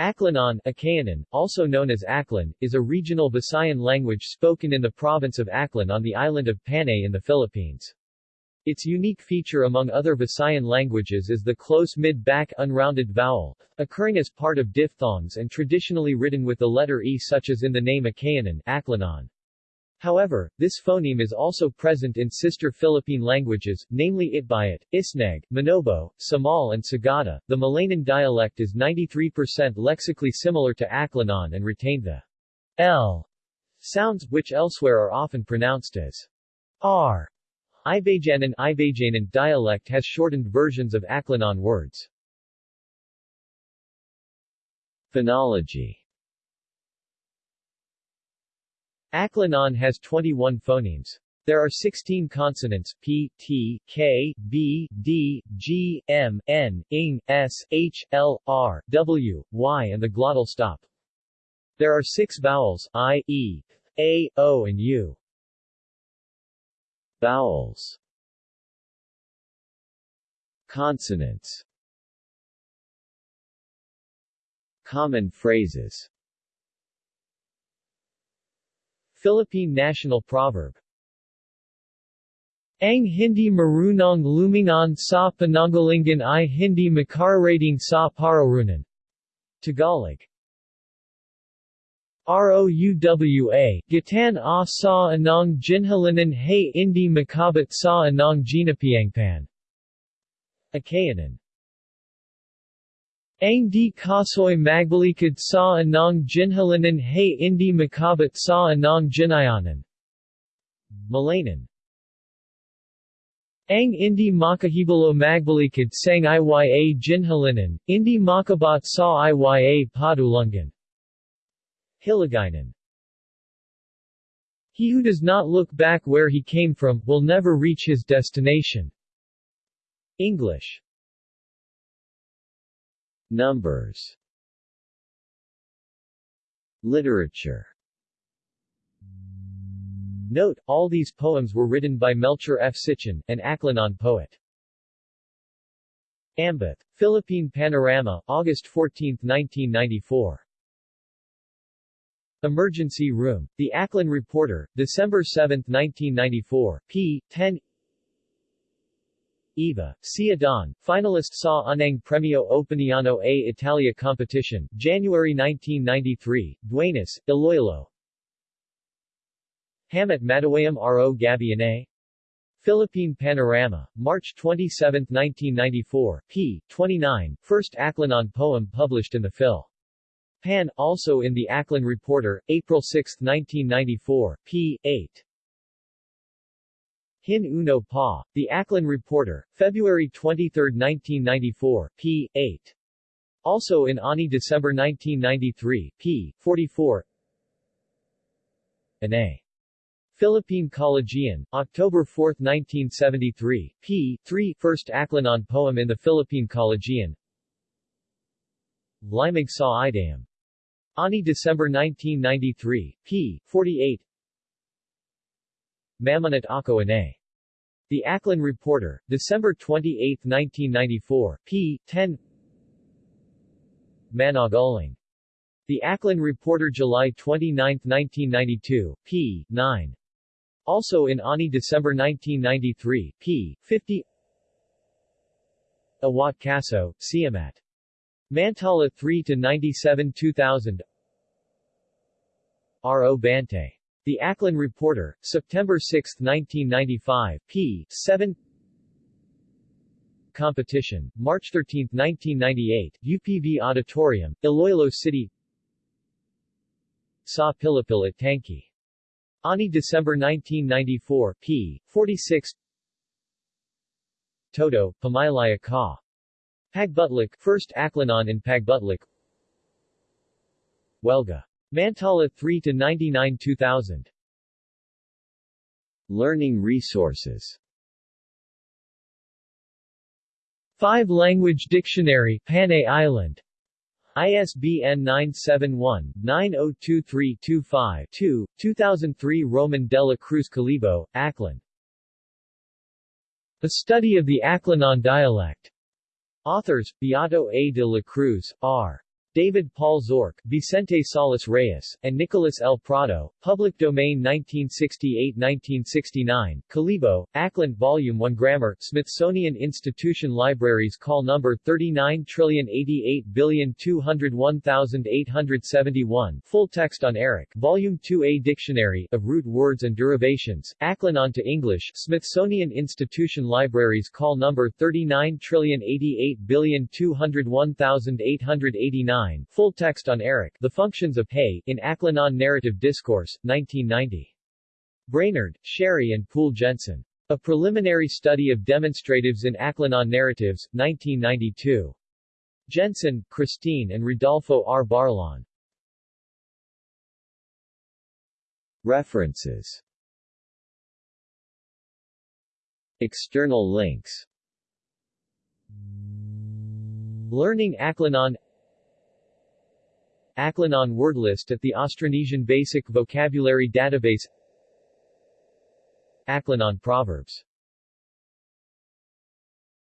Aklanon Akeanon, also known as Aklan, is a regional Visayan language spoken in the province of Aklan on the island of Panay in the Philippines. Its unique feature among other Visayan languages is the close mid-back unrounded vowel, occurring as part of diphthongs and traditionally written with the letter E such as in the name Akeanon Aklanon. However, this phoneme is also present in sister Philippine languages, namely Itbayat, Isneg, Manobo, Samal and Sagada. The Malaynon dialect is 93% lexically similar to Aklanon and retained the L sounds, which elsewhere are often pronounced as R. Ibajanan Ibajanan dialect has shortened versions of Aklanon words. Phonology Aklanon has 21 phonemes. There are 16 consonants P, T, K, B, D, G, M, N, ing, S, H, L, R, W, Y and the glottal stop. There are six vowels I, E, A, O and U. Vowels Consonants Common phrases Philippine national proverb Ang hindi marunong lumingon sa pananggalingan i hindi makararating sa pararunan. Tagalog ROUWA, Gatan a sa anong ginhalinan hay hindi makabat sa anong ginapiangpan. Akeanon ang di kasoy magbalikad sa anong ginhalinan hay indi makabat sa anong ginayanan. Malaynon Ang indi makahibalo magbalikad sang iya ginhalinan, indi makabat sa iya padulungan. Hiligaynon He who does not look back where he came from, will never reach his destination. English Numbers Literature Note, all these poems were written by Melchor F. Cichon, an Aklanon poet. Ambeth. Philippine Panorama, August 14, 1994. Emergency Room. The Aklan Reporter, December 7, 1994, p. 10 Eva, Cia Don, finalist sa Unang Premio Opiniano a Italia competition, January 1993, Duenas, Iloilo. Hamat Madawayam R.O. Gabiane. Philippine Panorama, March 27, 1994, p. 29, first Aklanon poem published in the Phil. Pan, also in the Aklan Reporter, April 6, 1994, p. 8. Hin Uno Pa. The Aklan Reporter, February 23, 1994, p. 8. Also in Ani December 1993, p. 44. Ana. Philippine Collegian, October 4, 1973, p. 3 First Aklanon poem in the Philippine Collegian Limag sa Idam. Ani December 1993, p. 48 Mamanat Ako. The Aklan Reporter, December 28, 1994, p. 10 Managaling. The Aklan Reporter July 29, 1992, p. 9. Also in Ani December 1993, p. 50 Awat Kaso, Siamat. Mantala 3 to 97 2000 R.O. Bante. The Aklan Reporter, September 6, 1995, p. 7 Competition, March 13, 1998, UPV Auditorium, Iloilo City Sa Pilipil at Tanki. Ani December 1994, p. 46 Toto, Pamaylaya Ka. Pagbutlik, First Aklanon in Pagbutlik Welga Mantala 3 to 99 2000 Learning resources 5 Language Dictionary Panay Island ISBN 971-902325-2, 2003 Roman Dela Cruz Kalibo, Aklan. A Study of the Aklanon Dialect. Authors, Beato A. de la Cruz, R. David Paul Zorc, Vicente Salas Reyes, and Nicolas L. Prado, Public Domain 1968-1969, Kalibo, Aklan Volume 1 Grammar, Smithsonian Institution Libraries Call Number 39088201,871 Full text on Eric, Volume 2A Dictionary, of Root Words and Derivations, Aklanon to English, Smithsonian Institution Libraries Call Number 39088201,889 9, Full text on Eric, The Functions of Hay, in Aklanon Narrative Discourse, 1990. Brainerd, Sherry and Poole Jensen. A Preliminary Study of Demonstratives in Aklanon Narratives, 1992. Jensen, Christine and Rodolfo R. Barlon. References External links Learning Aklanon Aklanon word list at the Austronesian Basic Vocabulary Database. Aklanon Proverbs